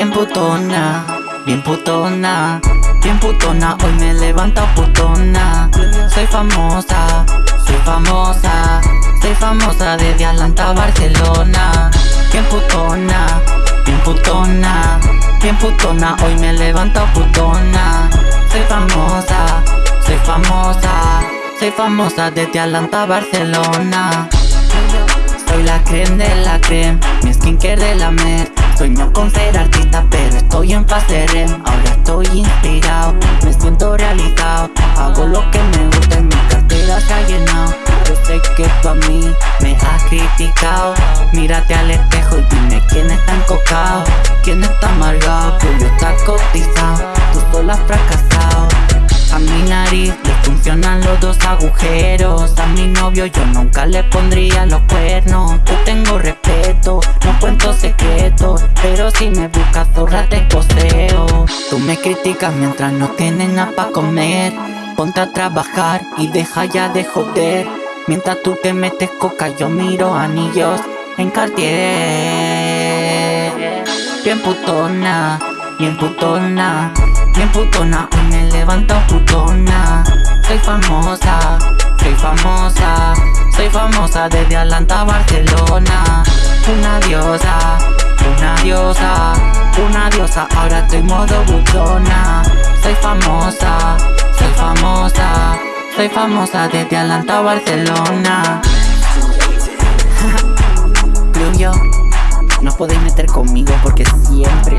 Bien putona, bien putona, bien putona. Hoy me levanto putona. Soy famosa, soy famosa Soy famosa desde Atlanta a Barcelona. Bien putona, bien putona Bien putona, hoy me levanto putona. Soy famosa, soy famosa Soy famosa desde Atlanta a Barcelona. Soy la creme de la creme, mi skincare de la med Sueño con ser artista pero estoy en fase REM. Ahora estoy inspirado, me siento realizado. Hago lo que me gusta y mi cartera se ha llenado. Yo sé que tú a mí me has criticado. Mírate al espejo y dime quién está encocado. Quién está amargado, tuyo está cotizado Tú solo has fracasado. A mi nariz le funcionan los dos agujeros. A mi novio yo nunca le pondría los cuernos. Yo tengo respeto, no cuento secretos Pero si me buscas zorra te poseo. Tú me criticas mientras no tienes nada pa' comer. Ponte a trabajar y deja ya de joder. Mientras tú te metes coca yo miro anillos en Cartier. Bien putona, bien putona Bien putona, hoy me levanto putona. Soy famosa, soy famosa Soy famosa desde Atlanta a Barcelona. Una diosa, una diosa Una diosa, ahora estoy modo butona Soy famosa, soy famosa Soy famosa desde Atlanta a Barcelona Yo, no podéis meter conmigo porque Siempre